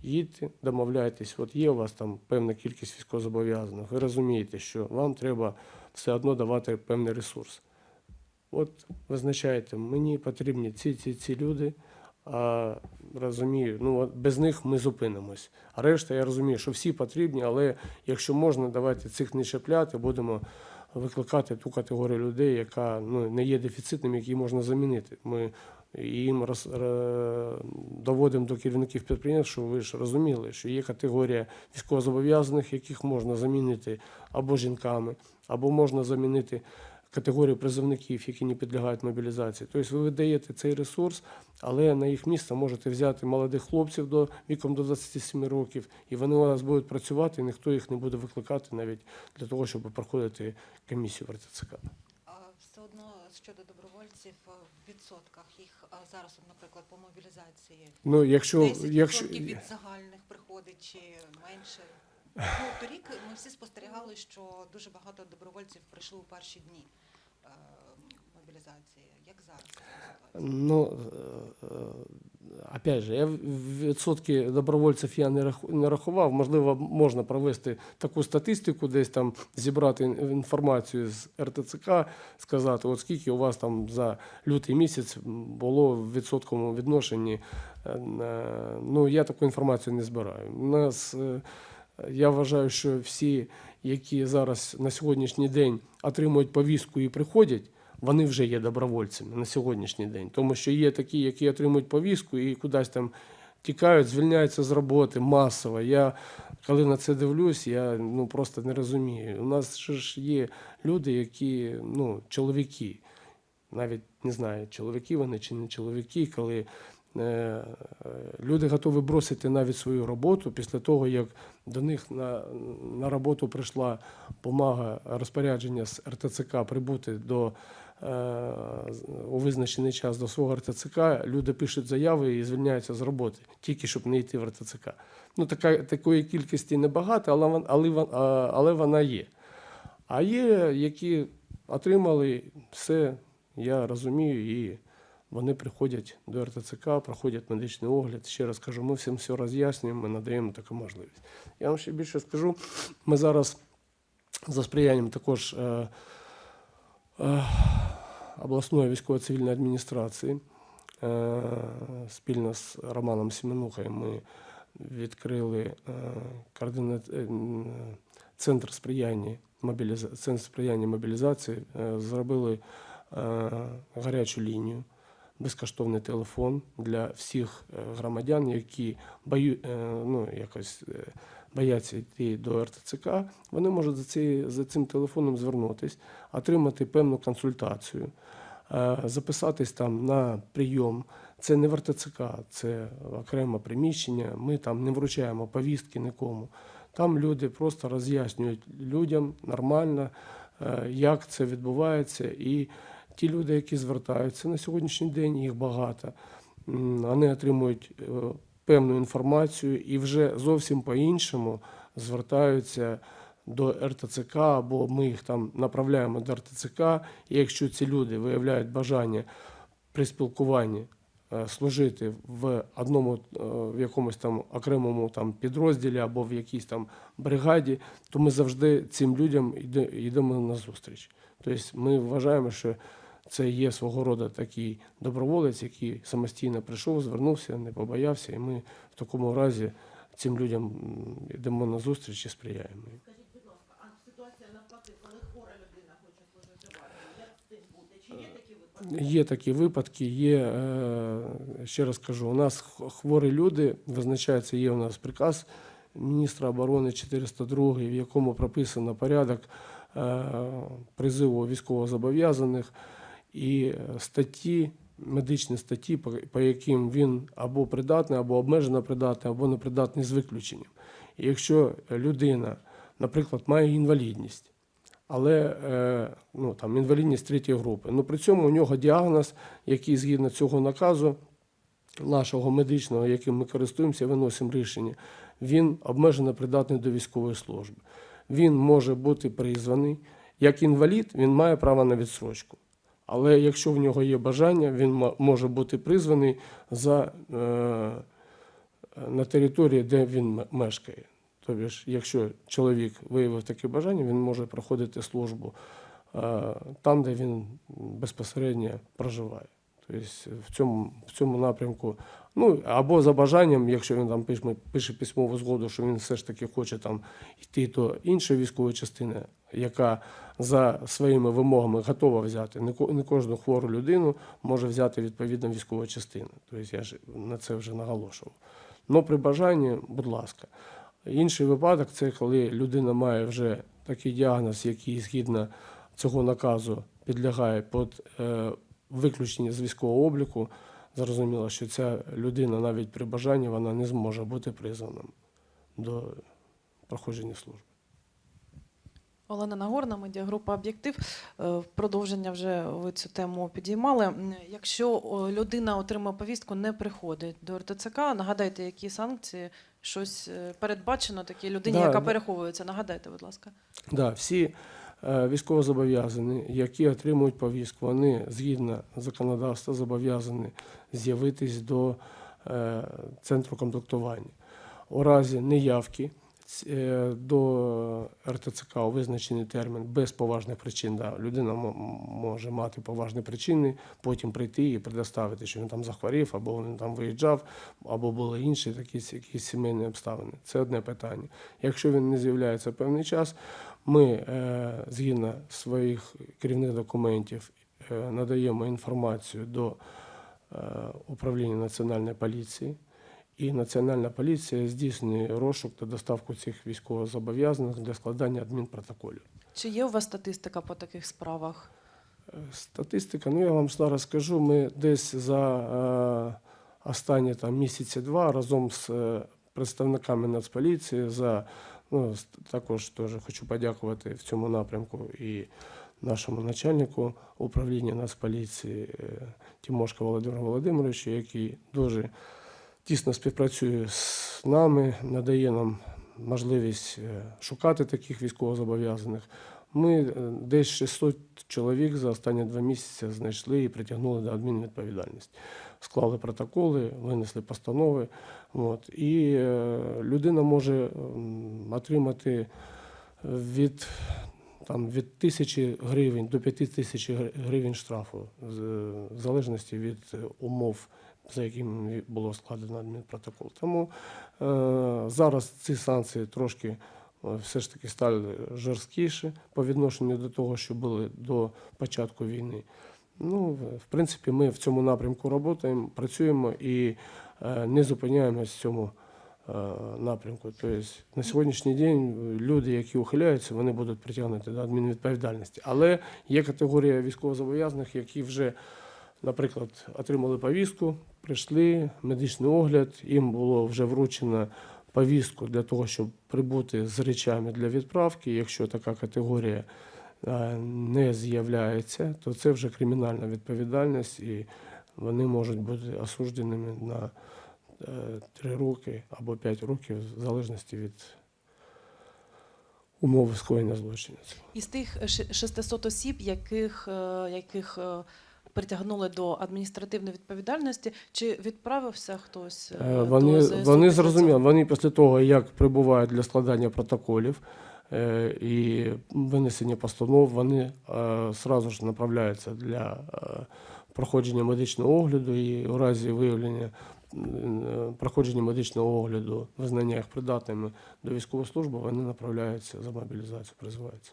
їдьте, домовляйтесь, от є у вас там певна кількість військовозобов'язаних, ви розумієте, що вам треба все одно давати певний ресурс. От визначаєте, мені потрібні ці, ці, ці люди, а розумію, ну от без них ми зупинимось. А решта, я розумію, що всі потрібні, але якщо можна, давайте цих не чіпляти, будемо викликати ту категорію людей, яка ну, не є дефіцитним, які можна замінити. Ми їм роз, доводимо до керівників підприємств, що ви ж розуміли, що є категорія військовозобов'язаних, яких можна замінити або жінками, або можна замінити категорію призовників, які не підлягають мобілізації. Тобто ви видаєте цей ресурс, але на їх місце можете взяти молодих хлопців до віком до 27 років, і вони у вас будуть працювати, і ніхто їх не буде викликати навіть для того, щоб проходити комісію в РТЦК. Все одно щодо добровольців е, в відсотках їх зараз, наприклад, по мобілізації Ну, якщо, 10% якщо від загальних приходить чи менше. Ну, торік ми всі спостерігали, що дуже багато добровольців прийшли у перші дні е, мобілізації. Як зараз? Ну, е, е, опять же, я відсотки добровольців я не рахував. Можливо, можна провести таку статистику, десь там зібрати інформацію з РТЦК, сказати, от скільки у вас там за лютий місяць було в відсотковому відношенні. Е, Ну, я таку інформацію не збираю. У нас, е, я вважаю, що всі, які зараз на сьогоднішній день отримують повістку і приходять, вони вже є добровольцями на сьогоднішній день. Тому що є такі, які отримують повістку і кудись там тікають, звільняються з роботи масово. Я коли на це дивлюсь, я ну просто не розумію. У нас ж є люди, які ну, чоловіки, навіть не знаю, чоловіки вони чи не чоловіки, коли е, люди готові бросити навіть свою роботу після того, як до них на, на роботу прийшла бумага розпорядження з РТЦК прибути до у визначений час до свого РТЦК, люди пишуть заяви і звільняються з роботи, тільки щоб не йти в РТЦК. Ну, така, такої кількості небагато, але, але, але вона є. А є, які отримали все, я розумію, і вони приходять до РТЦК, проходять медичний огляд. Ще раз кажу, ми всім все роз'яснюємо, ми надаємо таку можливість. Я вам ще більше скажу, ми зараз за сприянням також е, е, обласної військово-цивільної адміністрації е, спільно з Романом Семенухою ми відкрили е, е, центр сприяння центр сприяння мобілізації, зробили гарячу лінію, безкоштовний телефон для всіх громадян, які бою... ну, якось бояться йти до РТЦК, вони можуть за, ці... за цим телефоном звернутися, отримати певну консультацію, е, записатись там на прийом. Це не в РТЦК, це окреме приміщення. Ми там не вручаємо повістки нікому. Там люди просто роз'яснюють людям нормально, е, як це відбувається. І ті люди, які звертаються на сьогоднішній день, їх багато. Вони отримують е, певну інформацію і вже зовсім по-іншому звертаються до РТЦК, або ми їх там направляємо до РТЦК. І якщо ці люди виявляють бажання при спілкуванні е, служити в одному е, в якомусь там окремому там підрозділі або в якійсь там бригаді, то ми завжди цим людям йдемо на зустріч. Тобто ми вважаємо, що це є свого роду такий доброволець, який самостійно прийшов, звернувся, не побоявся, і ми в такому разі цим людям йдемо на зустріч і сприяємо. Скажіть, будь ласка, а ситуація навпаки, коли хвора людина хоче служити як з цим бути? Чи є такі випадки? Є такі випадки, є, е, ще раз кажу, у нас хворі люди, визначається, є у нас приказ міністра оборони 402, в якому прописано порядок е, призиву військовозобов'язаних і е, статті, медичні статті, по, яким він або придатний, або обмежено придатний, або непридатний з виключенням. І якщо людина, наприклад, має інвалідність, але е, ну, там, інвалідність третьої групи. Ну, при цьому у нього діагноз, який згідно цього наказу нашого медичного, яким ми користуємося, виносимо рішення, він обмежено придатний до військової служби. Він може бути призваний. Як інвалід, він має право на відсрочку. Але якщо в нього є бажання, він може бути призваний за, е, на території, де він мешкає. Тобто, якщо чоловік виявив таке бажання, він може проходити службу е, там, де він безпосередньо проживає. Тобто в цьому, в цьому напрямку, ну або за бажанням, якщо він там пише, пише письмову згоду, що він все ж таки хоче там йти до іншої військової частини, яка за своїми вимогами готова взяти. Не, кожну хвору людину може взяти відповідно військова частина. Тобто я ж на це вже наголошував. Ну, при бажанні, будь ласка. Інший випадок це коли людина має вже такий діагноз, який згідно цього наказу підлягає під е, виключення з військового обліку, зрозуміло, що ця людина навіть при бажанні вона не зможе бути призваним до проходження служби. Олена Нагорна, медіагрупа Об'єктив. Е, В продовження вже ви цю тему підіймали. Якщо людина отримує повістку, не приходить до РТЦК, нагадайте, які санкції, щось е, передбачено такій людині, Да, яка да. переховується. Нагадайте, будь ласка. Да, всі військовозобов'язані, які отримують повістку, вони згідно законодавства зобов'язані з'явитись до е, центру комплектування. У разі неявки е, до РТЦК у визначений термін без поважних причин. Да, людина може мати поважні причини, потім прийти і предоставити, що він там захворів, або він там виїжджав, або були інші такі якісь сімейні обставини. Це одне питання. Якщо він не з'являється певний час, ми е, згідно своїх керівних документів е, надаємо інформацію до е, управління національної поліції. І Національна поліція здійснює розшук та доставку цих військовозобов'язаних для складання адмінпротоколів. Чи є у вас статистика по таких справах? Е, Статистика, ну я вам зараз скажу, ми десь за е, останні там, місяці два разом з е, представниками Нацполіції за ну, також теж хочу подякувати в цьому напрямку і нашому начальнику управління Нацполіції Тимошко Володимиру Володимировичу, який дуже тісно співпрацює з нами, надає нам можливість е, шукати таких військовозобов'язаних. Ми е, десь 600 чоловік за останні два місяці знайшли і притягнули до адмінвідповідальності. Склали протоколи, винесли постанови. От, і е, людина може отримати від, там, від тисячі гривень до п'яти тисяч гривень штрафу, в залежності від умов, за якими було складено адмінпротокол. Тому е, зараз ці санкції трошки е, все ж таки стали жорсткіші по відношенню до того, що були до початку війни. Ну, в- принципі, ми в цьому напрямку працюємо, працюємо і е, не зупиняємось в цьому е, напрямку. Тобто на сьогоднішній день е, люди, які ухиляються, вони будуть притягнуті до адмінвідповідальності. Але є категорія військовозобов'язаних, які вже, наприклад, отримали повістку, прийшли, медичний огляд, їм було вже вручено повістку для того, щоб прибути з речами для відправки. Якщо така категорія е, не з'являється, то це вже кримінальна відповідальність, і вони можуть бути осудженими на е, 3 роки або 5 років, в залежності від умови скоєння злочину. Із тих ши- 600 осіб, яких, е, яких е, притягнули до адміністративної відповідальності, чи відправився хтось? е, Е, до Вони, вони зрозуміли, вони після того, як прибувають для складання протоколів е, і винесення постанов, вони е, ж направляються для проходження медичного огляду і у разі виявлення проходження медичного огляду, визнання їх придатними до військової служби, вони направляються за мобілізацію, призиваються.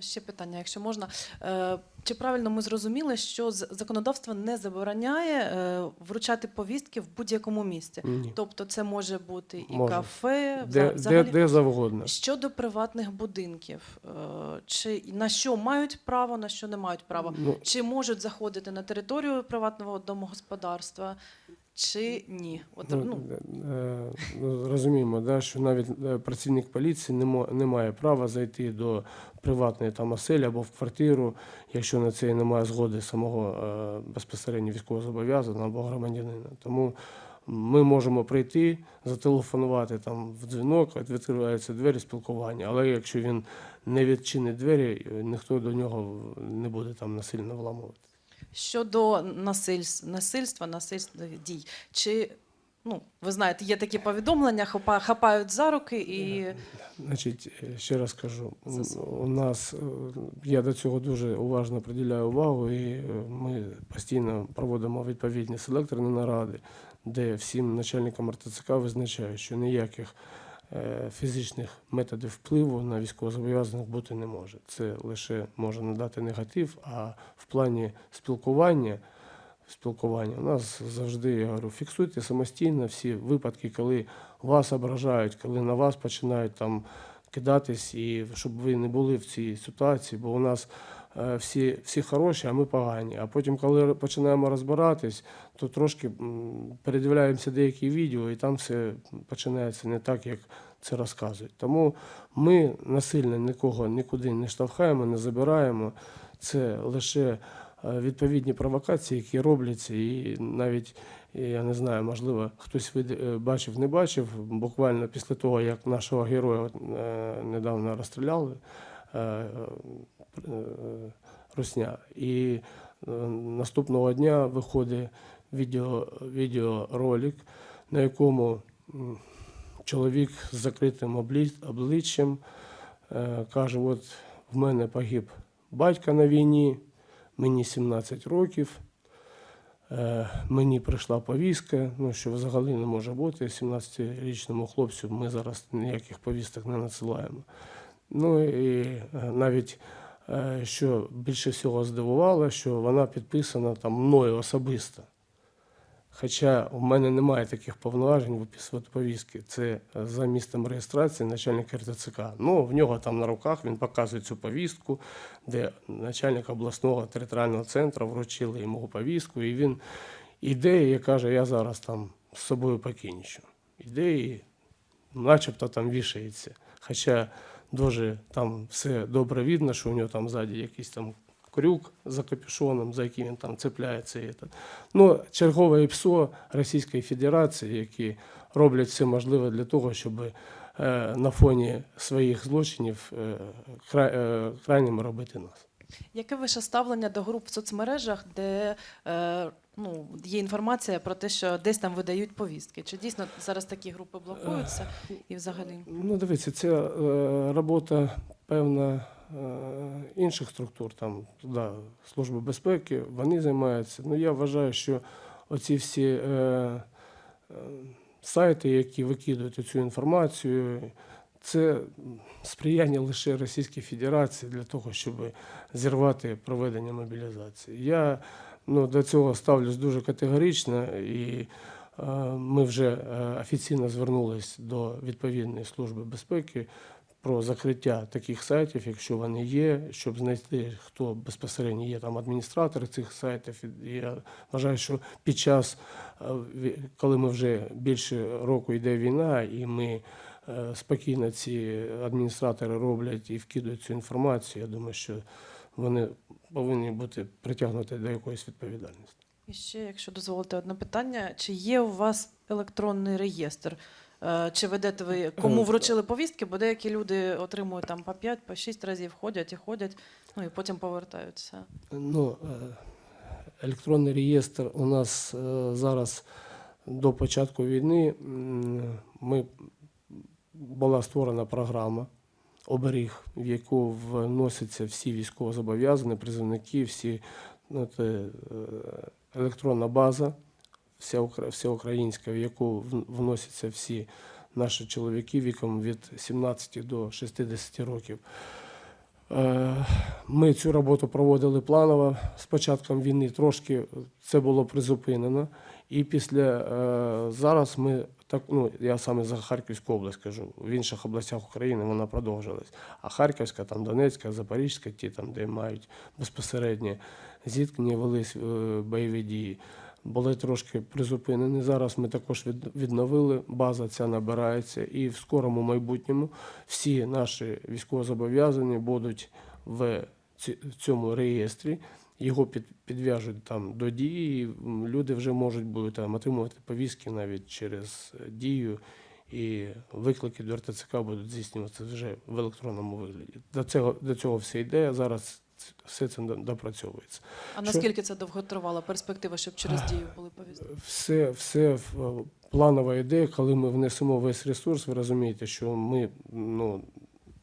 Ще питання, якщо можна. Е, Чи правильно ми зрозуміли, що законодавство не забороняє е, вручати повістки в будь-якому місці? Ні. Тобто це може бути і Може. кафе, Де, вза- де, де завгодно. Щодо приватних будинків, е, чи на що мають право, на що не мають права? Ну, Чи можуть заходити на територію приватного домогосподарства, чи ні? От, Ну, ну, е, ну, розуміємо, да, що навіть е, працівник поліції не, мо- не має права зайти до приватної там оселі або в квартиру, якщо на це немає згоди самого е, безпосередньо військовозобов'язаного або громадянина. Тому ми можемо прийти, зателефонувати там в дзвінок, відкриваються двері спілкування. Але якщо він не відчинить двері, ніхто до нього не буде там насильно вламувати. Щодо насильств, насильства, насильственних дій, чи ну ви знаєте, є такі повідомлення, хапа- хапають за руки і Значить, ще раз кажу, у нас е, я до цього дуже уважно приділяю увагу, і е, ми постійно проводимо відповідні селекторні наради, де всім начальникам РТЦК визначають, що ніяких фізичних методів впливу на військовозобов'язаних бути не може. Це лише може надати негатив, а в плані спілкування. Спілкування у нас завжди я говорю, фіксуйте самостійно всі випадки, коли вас ображають, коли на вас починають там кидатись, і щоб ви не були в цій ситуації, бо у нас е, всі, всі хороші, а ми погані. А потім, коли починаємо розбиратись, то трошки передивляємося деякі відео, і там все починається не так, як це розказують. Тому ми насильно нікого нікуди не штовхаємо, не забираємо. Це лише е, відповідні провокації, які робляться, і навіть я не знаю, можливо, хтось е, бачив, не бачив. Буквально після того, як нашого героя е, недавно розстріляли е, е, Русня. І е, наступного дня виходить відео, відеоролик, на якому чоловік з закритим обличчям е, каже: от в мене погиб батько на війні, мені 17 років. Е, Мені прийшла повістка, ну що взагалі не може бути. 17-річному хлопцю ми зараз ніяких повісток не надсилаємо. Ну і е, навіть е, що більше всього здивувало, що вона підписана там мною особисто. Хоча в мене немає таких повноважень виписувати повістки. Це е, за місцем реєстрації начальник РТЦК. Ну, в нього там на руках він показує цю повістку, де начальник обласного територіального центру вручили йому повістку, і він іде і каже, я зараз там з собою покінчу. Іде і начебто там вішається. Хоча дуже там все добре видно, що у нього там ззаді якийсь там крюк за капюшоном, за яким він там цепляється. Ну, чергове ПСО Російської Федерації, які роблять все можливе для того, щоб е, на фоні своїх злочинів е, е, крайніми робити нас. Яке ваше ставлення до груп в соцмережах, де е, ну, є інформація про те, що десь там видають повістки? Чи дійсно зараз такі групи блокуються і взагалі? Ну, дивіться, це е, робота певна е, інших структур, там, да, Служби безпеки, вони займаються. Ну, я вважаю, що оці всі е, е, сайти, які викидують цю інформацію, це сприяння лише Російській Федерації для того, щоб зірвати проведення мобілізації. Я ну, до цього ставлюсь дуже категорично і е, ми вже е, офіційно звернулись до відповідної служби безпеки про закриття таких сайтів, якщо вони є, щоб знайти, хто безпосередньо є там адміністратори цих сайтів. Я вважаю, що під час, е, коли ми вже більше року йде війна, і ми спокійно ці адміністратори роблять і вкидують цю інформацію, я думаю, що вони повинні бути притягнуті до якоїсь відповідальності. І ще, якщо дозволите, одне питання: чи є у вас електронний реєстр? Е, Чи ведете ви кому Е, вручили повістки? Бо деякі люди отримують там по 5, по 6 разів ходять і ходять, ну і потім повертаються. Ну, е, електронний реєстр у нас е, зараз до початку війни ми, була створена програма оберіг, в яку вносяться всі військовозобов'язані, призовники, всі ну, це, е, електронна база, вся, укра- всеукраїнська, в яку вносяться всі наші чоловіки віком від 17 до 60 років. Е, Ми цю роботу проводили планово з початком війни. Трошки це було призупинено. І після е, зараз ми так, ну я саме за Харківську область кажу. В інших областях України вона продовжилась. А Харківська, там Донецька, Запорізька, ті там, де мають безпосереднє зіткнення, велись е, бойові дії. Були трошки призупинені. Зараз ми також від- відновили. База ця набирається, і в скорому майбутньому всі наші військовозобов'язані будуть в цьому реєстрі. Його під, підв'яжуть там до дії. Люди вже можуть будуть там отримувати повістки навіть через е, дію, і виклики до РТЦК будуть здійснюватися вже в електронному вигляді. До цього до цього все йде. Зараз все це допрацьовується. А Що? наскільки це довго тривала перспектива, щоб через дію були повістки? Все, все в- планова ідея, коли ми внесемо весь ресурс, ви розумієте, що ми ну,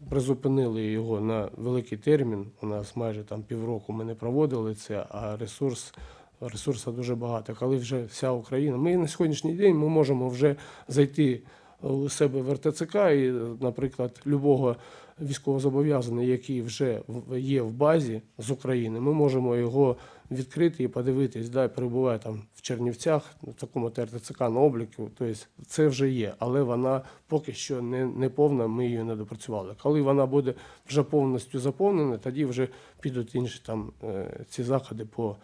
призупинили його на великий термін. У нас майже там півроку ми не проводили це, а ресурс. Ресурсу дуже багато. Коли вже вся Україна, ми на сьогоднішній день ми можемо вже зайти у себе в РТЦК і, наприклад, любого військовозобов'язаний, який вже є в базі з України, ми можемо його відкрити і подивитись, да, перебуває там в Чернівцях, на такому ТРТЦК на обліку. Тобто це вже є, але вона поки що не, не повна, ми її не допрацювали. Коли вона буде вже повністю заповнена, тоді вже підуть інші там е, ці заходи по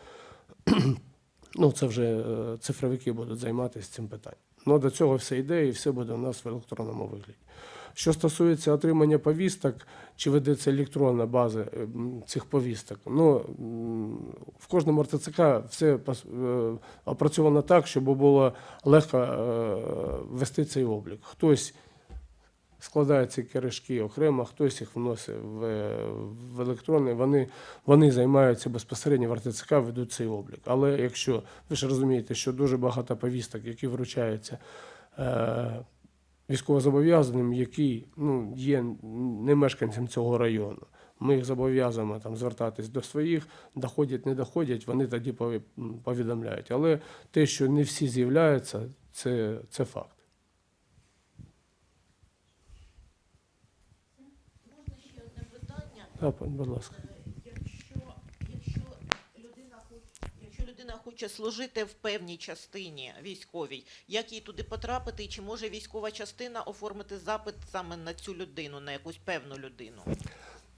ну, це вже е, цифровики будуть займатися цим питанням. Ну, до цього все йде і все буде у нас в електронному вигляді. Що стосується отримання повісток, чи ведеться електронна база е, цих повісток, ну в кожному РТЦК все е, опрацьовано так, щоб було легко е, вести цей облік. Хтось складає ці керешки окремо, хтось їх вносить в, в електронний. Вони, вони займаються безпосередньо в РТЦК, ведуть цей облік. Але якщо ви ж розумієте, що дуже багато повісток, які вручаються військовозобов'язаним, які ну, є не мешканцем цього району. Ми їх зобов'язуємо там звертатись до своїх, доходять, не доходять, вони тоді пові- повідомляють. Але те, що не всі з'являються, це, це факт. Можна ще одне питання? Так, будь ласка. Якщо, якщо, людина хоче, якщо людина хоче служити в певній частині військовій, як їй туди потрапити, і чи може військова частина оформити запит саме на цю людину, на якусь певну людину?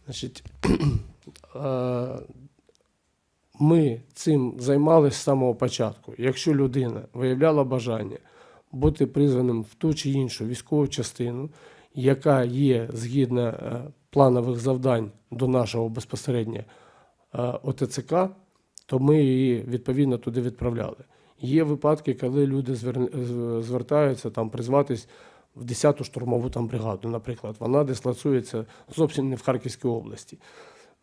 Значить, е, ми цим займалися з самого початку. Якщо людина виявляла бажання бути призваним в ту чи іншу військову частину, яка є згідно е, планових завдань до нашого безпосередньо е, ОТЦК, то ми її відповідно туди відправляли. Є випадки, коли люди звертаються там призватись в 10-ту штурмову там бригаду, наприклад. Вона дислоцується зовсім не в Харківській області.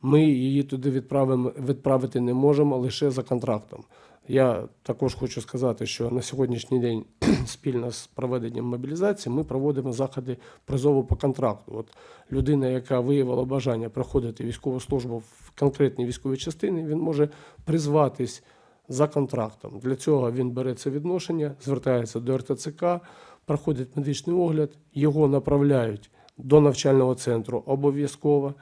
Ми її туди відправимо, відправити не можемо лише за контрактом. Я також хочу сказати, що на сьогоднішній день спільно з проведенням мобілізації ми проводимо заходи призову по контракту. От людина, яка виявила бажання проходити військову службу в конкретній військовій частині, він може призватись за контрактом. Для цього він бере це відношення, звертається до РТЦК, проходить медичний огляд, його направляють до навчального центру обов'язково.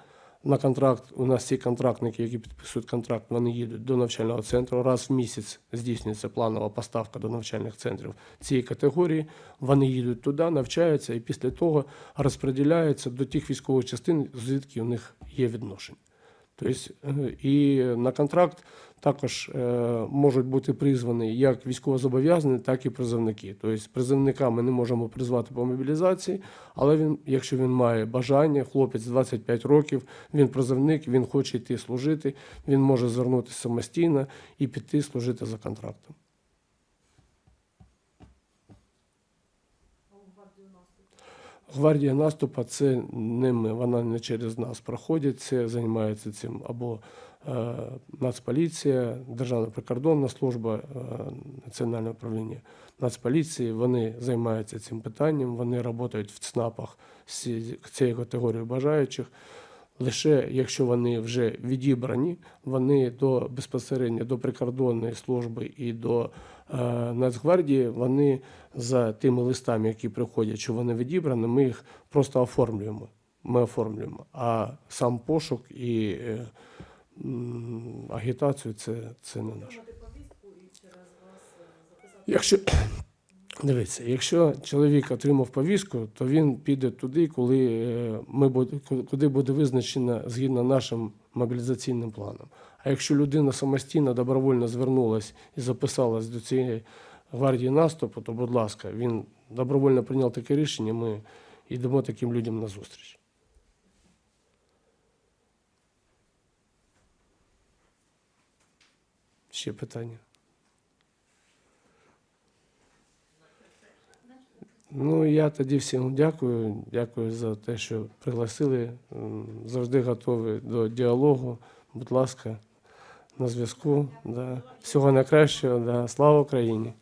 На контракт у нас ці контрактники, які підписують контракт, вони їдуть до навчального центру. Раз в місяць здійснюється планова поставка до навчальних центрів цієї категорії. Вони їдуть туди, навчаються і після того розподіляються до тих військових частин, звідки у них є відношення. Тобто, е, і на контракт також е, можуть бути призвані як військовозобов'язані, так і призовники. Тобто призовника ми не можемо призвати по мобілізації, але він, якщо він має бажання, хлопець 25 років, він призовник, він хоче йти служити, він може звернутися самостійно і піти служити за контрактом. Гвардія наступу це не ми, вона не через нас проходить, це займається цим або Нацполіція, Державна прикордонна служба, е, Національне управління Нацполіції. Вони займаються цим питанням, вони працюють в ЦНАПах з ці- цією категорією бажаючих. Лише якщо вони вже відібрані, вони до безпосередньо до прикордонної служби і до е, Нацгвардії, вони за тими листами, які приходять, що вони відібрані, ми їх просто оформлюємо. Ми оформлюємо. А сам пошук і е, агітацію це, це не наше. Якщо дивіться, якщо чоловік отримав повістку, то він піде туди, коли е, ми куди буде визначено згідно нашим мобілізаційним планом. А якщо людина самостійно добровольно звернулась і записалась до цієї гвардії наступу, то, будь ласка, він добровольно прийняв таке рішення. Ми йдемо таким людям на зустріч. Ще питання. Ну, я тоді всім дякую. Дякую за те, що пригласили. Завжди готовий до діалогу. Будь ласка, на зв'язку. Да. Всього найкращого. Да. Слава Україні!